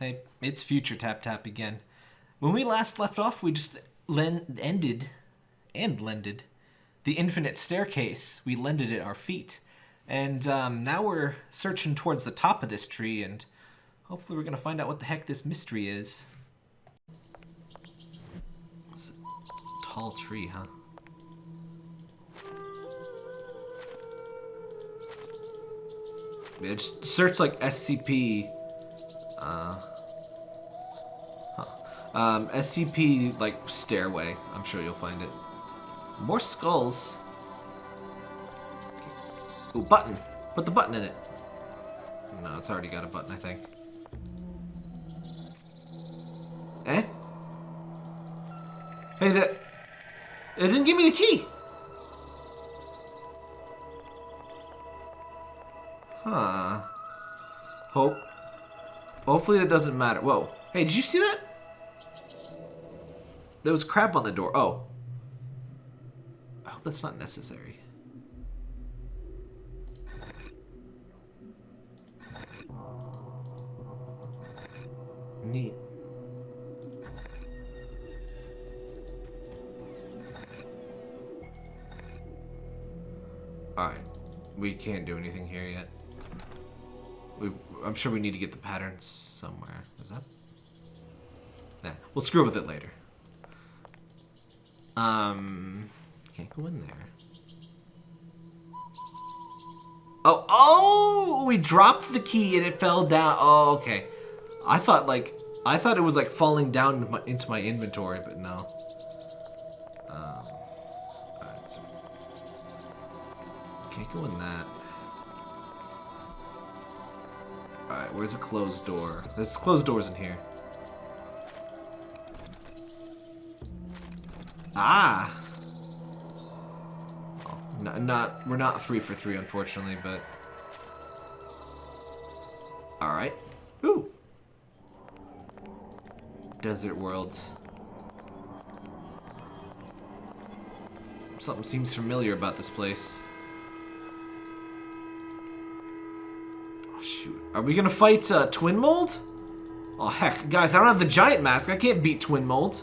Hey, it's Future Tap Tap again. When we last left off, we just len- ended and lended the infinite staircase. We lended it our feet. And um, now we're searching towards the top of this tree, and hopefully we're going to find out what the heck this mystery is. It's a tall tree, huh? Just search like SCP. Uh, huh. um, SCP like stairway. I'm sure you'll find it. More skulls. Ooh, button. Put the button in it. No, it's already got a button, I think. Eh? Hey, that... It didn't give me the key! Huh. Hope. Hopefully that doesn't matter. Whoa. Hey, did you see that? There was crap on the door. Oh. I hope that's not necessary. Neat. Alright. We can't do anything here yet. We, I'm sure we need to get the patterns somewhere. Is that? Nah, we'll screw with it later. Um, can't go in there. Oh, oh! We dropped the key and it fell down. Oh, okay. I thought like I thought it was like falling down into my, into my inventory, but no. Um, so can't go in that. Alright, where's a closed door? There's closed doors in here. Ah! Oh, not, not, we're not three for three, unfortunately, but... Alright. Ooh! Desert world. Something seems familiar about this place. Shoot. Are we gonna fight uh, Twin Mold? Oh, heck. Guys, I don't have the giant mask. I can't beat Twin Mold.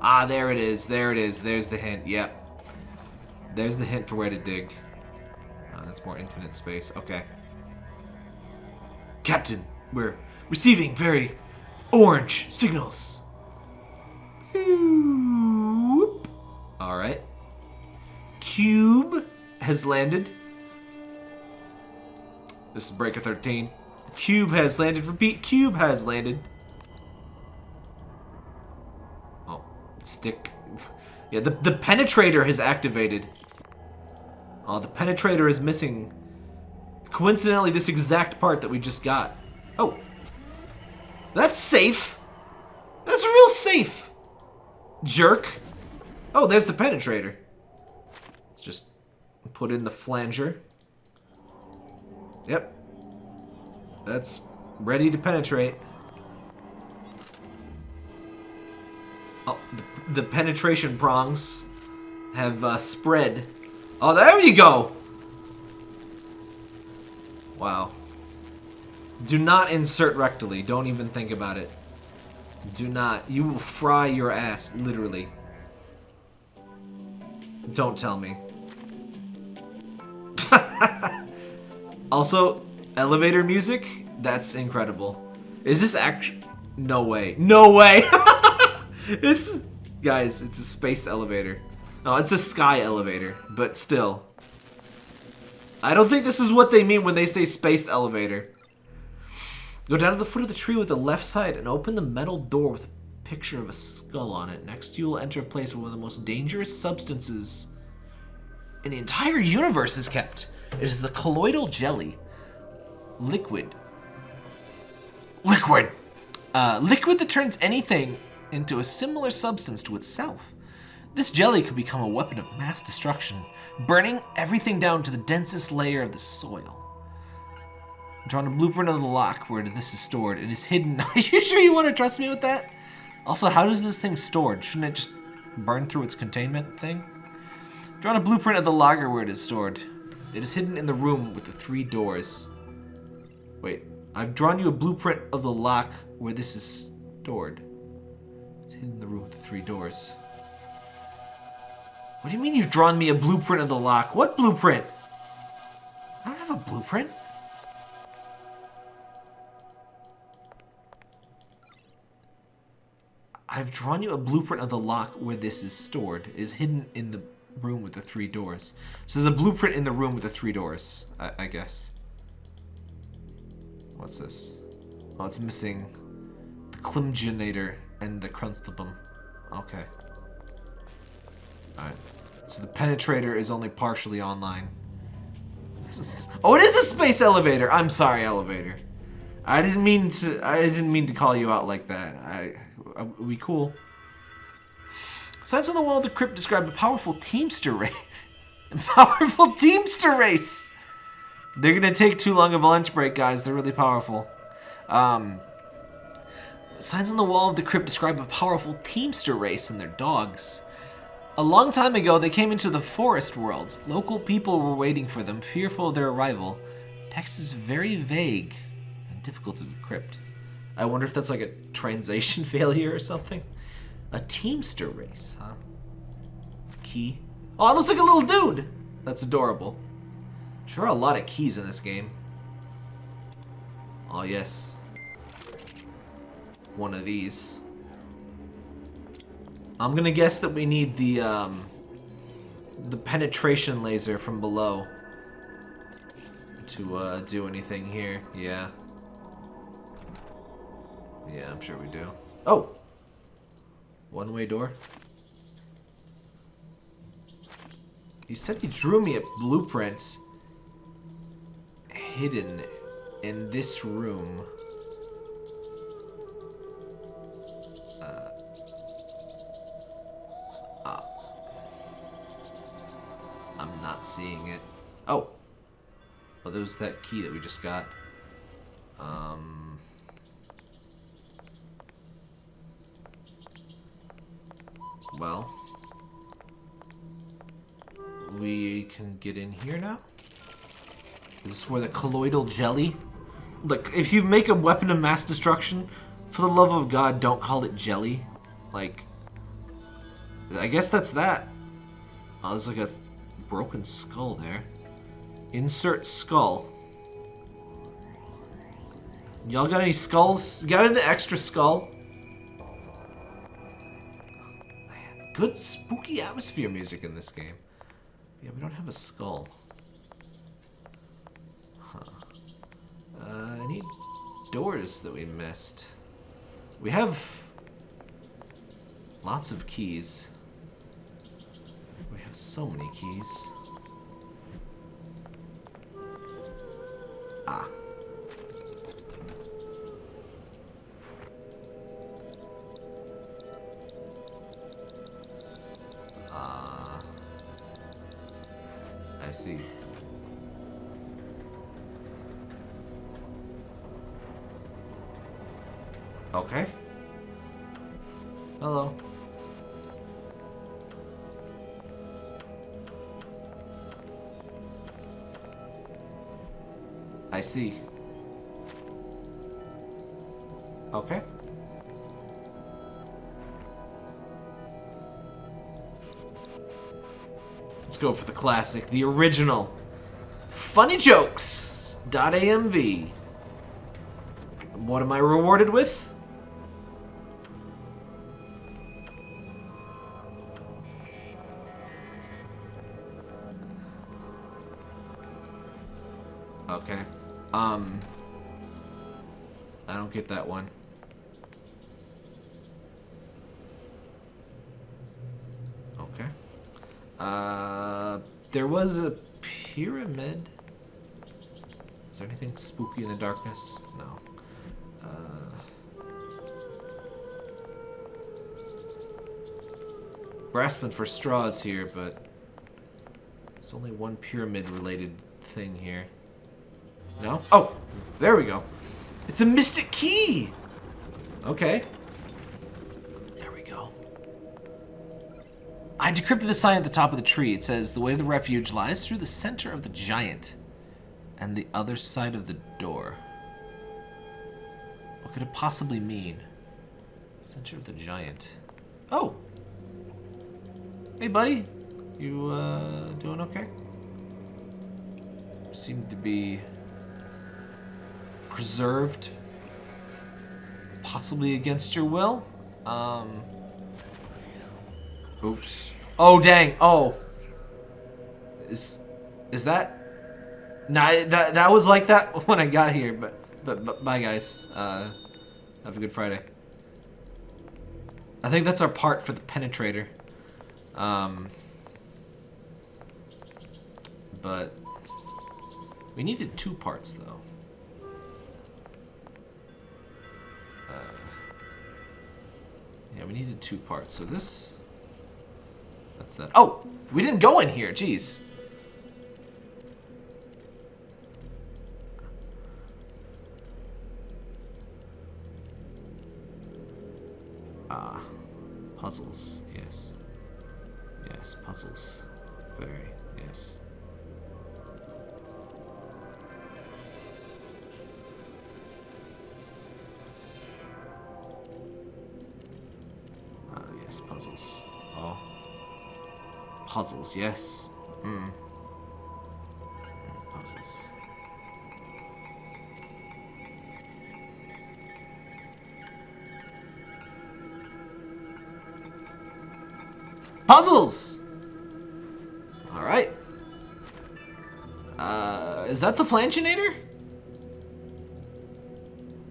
Ah, there it is. There it is. There's the hint. Yep. There's the hint for where to dig. Oh, that's more infinite space. Okay. Captain, we're receiving very orange signals. Alright. Cube has landed. This is Breaker 13. Cube has landed. Repeat, Cube has landed. Oh, stick. Yeah, the, the penetrator has activated. Oh, the penetrator is missing. Coincidentally, this exact part that we just got. Oh. That's safe. That's real safe. Jerk. Oh, there's the penetrator. Let's just put in the flanger. Yep. That's ready to penetrate. Oh, the, the penetration prongs have uh, spread. Oh, there you go! Wow. Do not insert rectally. Don't even think about it. Do not. You will fry your ass, literally. Don't tell me. Also, elevator music? That's incredible. Is this actually... No way. No way! it's... Guys, it's a space elevator. No, it's a sky elevator, but still. I don't think this is what they mean when they say space elevator. Go down to the foot of the tree with the left side and open the metal door with a picture of a skull on it. Next, you will enter a place where one of the most dangerous substances in the entire universe is kept. It is the colloidal jelly. Liquid. Liquid! Uh, liquid that turns anything into a similar substance to itself. This jelly could become a weapon of mass destruction, burning everything down to the densest layer of the soil. I'm drawing a blueprint of the lock where this is stored. It is hidden. Are you sure you want to trust me with that? Also, how does this thing stored? Shouldn't it just burn through its containment thing? Drawing a blueprint of the logger where it is stored. It is hidden in the room with the three doors. Wait, I've drawn you a blueprint of the lock where this is stored. It's hidden in the room with the three doors. What do you mean you've drawn me a blueprint of the lock? What blueprint? I don't have a blueprint. I've drawn you a blueprint of the lock where this is stored. It is hidden in the room with the three doors. So there's a blueprint in the room with the three doors, I, I guess. What's this? Oh, it's missing the Klimginator and the Crunstable. Okay. Alright. So the penetrator is only partially online. Oh, it is a space elevator! I'm sorry, elevator. I didn't mean to I didn't mean to call you out like that. I are we cool? Signs on the wall of the crypt describe a powerful teamster race. powerful teamster race! They're gonna take too long of a lunch break, guys. They're really powerful. Um, signs on the wall of the crypt describe a powerful teamster race and their dogs. A long time ago, they came into the forest worlds. Local people were waiting for them, fearful of their arrival. Text is very vague and difficult to decrypt. I wonder if that's like a translation failure or something. A Teamster race, huh? Key. Oh, it looks like a little dude! That's adorable. Sure a lot of keys in this game. Oh, yes. One of these. I'm gonna guess that we need the, um, the penetration laser from below to, uh, do anything here. Yeah. Yeah, I'm sure we do. Oh! One-way door. You said you drew me a blueprint hidden in this room. Uh, uh, I'm not seeing it. Oh! Well, there's that key that we just got. Um... Well. We can get in here now? Is this where the colloidal jelly? Look, if you make a weapon of mass destruction, for the love of God, don't call it jelly. Like, I guess that's that. Oh, there's like a broken skull there. Insert skull. Y'all got any skulls? Got an extra skull? Good spooky atmosphere music in this game. Yeah, we don't have a skull. Huh. Uh, I need doors that we missed. We have lots of keys. We have so many keys. Ah. See. Okay. Hello. I see. Okay. Let's go for the classic, the original. Funny jokes. .amv. What am I rewarded with? Okay. Um. I don't get that one. Uh, there was a pyramid. Is there anything spooky in the darkness? No. Uh, grasping for straws here, but there's only one pyramid-related thing here. No? Oh, there we go. It's a mystic key! Okay. I decrypted the sign at the top of the tree. It says, the way to the refuge lies through the center of the giant and the other side of the door. What could it possibly mean? Center of the giant. Oh! Hey, buddy. You, uh, doing okay? Seem to be preserved. Possibly against your will. Um. Oops. Oh, dang. Oh. Is, is that... Nah, that, that was like that when I got here, but, but, but bye, guys. Uh, have a good Friday. I think that's our part for the penetrator. Um, but we needed two parts, though. Uh, yeah, we needed two parts. So this... That's that. Oh! We didn't go in here. Jeez. Ah. Puzzles. Yes. Yes, puzzles. Very. Yes. Ah, yes, puzzles. Puzzles, yes. Hmm. Puzzles. Puzzles! Alright. Uh, is that the flanchinator?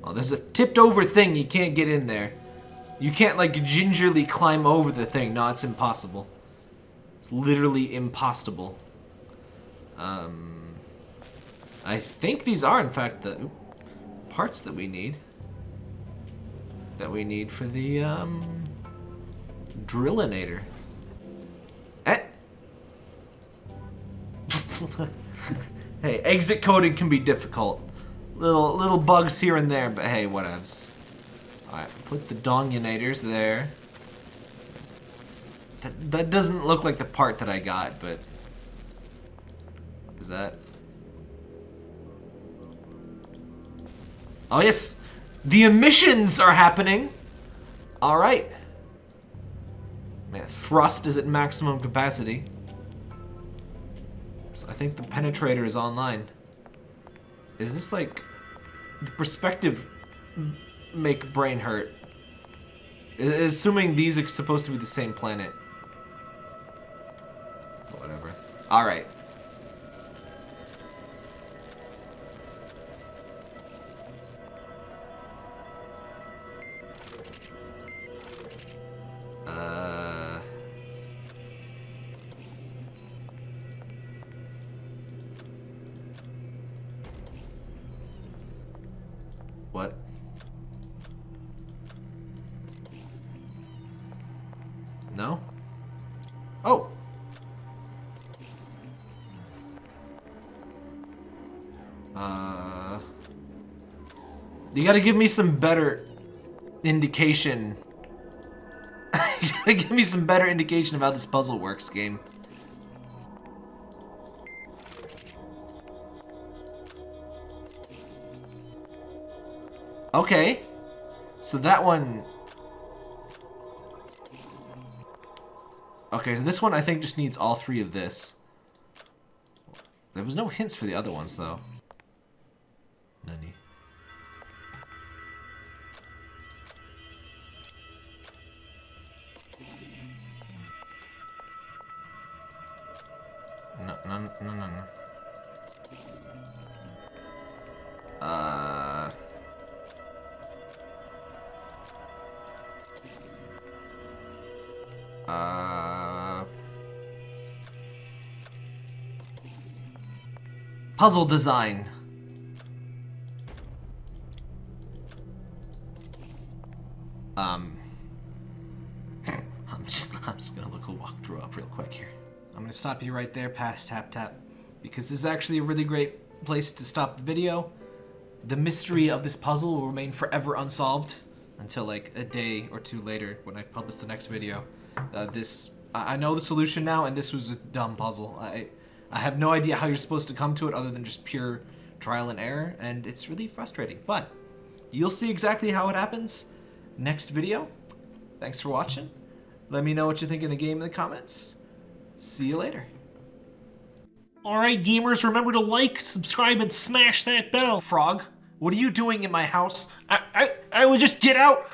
Oh, there's a tipped over thing. You can't get in there. You can't, like, gingerly climb over the thing. No, it's impossible. Literally impossible. Um, I think these are, in fact, the parts that we need. That we need for the, um, drillinator. Eh. hey, exit coding can be difficult. Little little bugs here and there, but hey, whatevs. Alright, put the donginators there. That, that doesn't look like the part that I got, but... Is that... Oh yes! The emissions are happening! Alright. Man, thrust is at maximum capacity. So I think the penetrator is online. Is this like the perspective make brain hurt? Assuming these are supposed to be the same planet. Whatever. Alright. You gotta give me some better indication. you gotta give me some better indication of how this puzzle works, game. Okay. So that one... Okay, so this one I think just needs all three of this. There was no hints for the other ones, though. Nani. No, no, no, no. Uh... Uh... Puzzle design. Um... I'm just, I'm just gonna look a walkthrough up real quick here. I'm gonna stop you right there past Tap Tap. Because this is actually a really great place to stop the video. The mystery of this puzzle will remain forever unsolved until like a day or two later when I publish the next video. Uh, this I, I know the solution now, and this was a dumb puzzle. I I have no idea how you're supposed to come to it other than just pure trial and error, and it's really frustrating. But you'll see exactly how it happens next video. Thanks for watching. Let me know what you think of the game in the comments. See you later. Alright, gamers, remember to like, subscribe, and smash that bell. Frog, what are you doing in my house? I, I, I would just get out.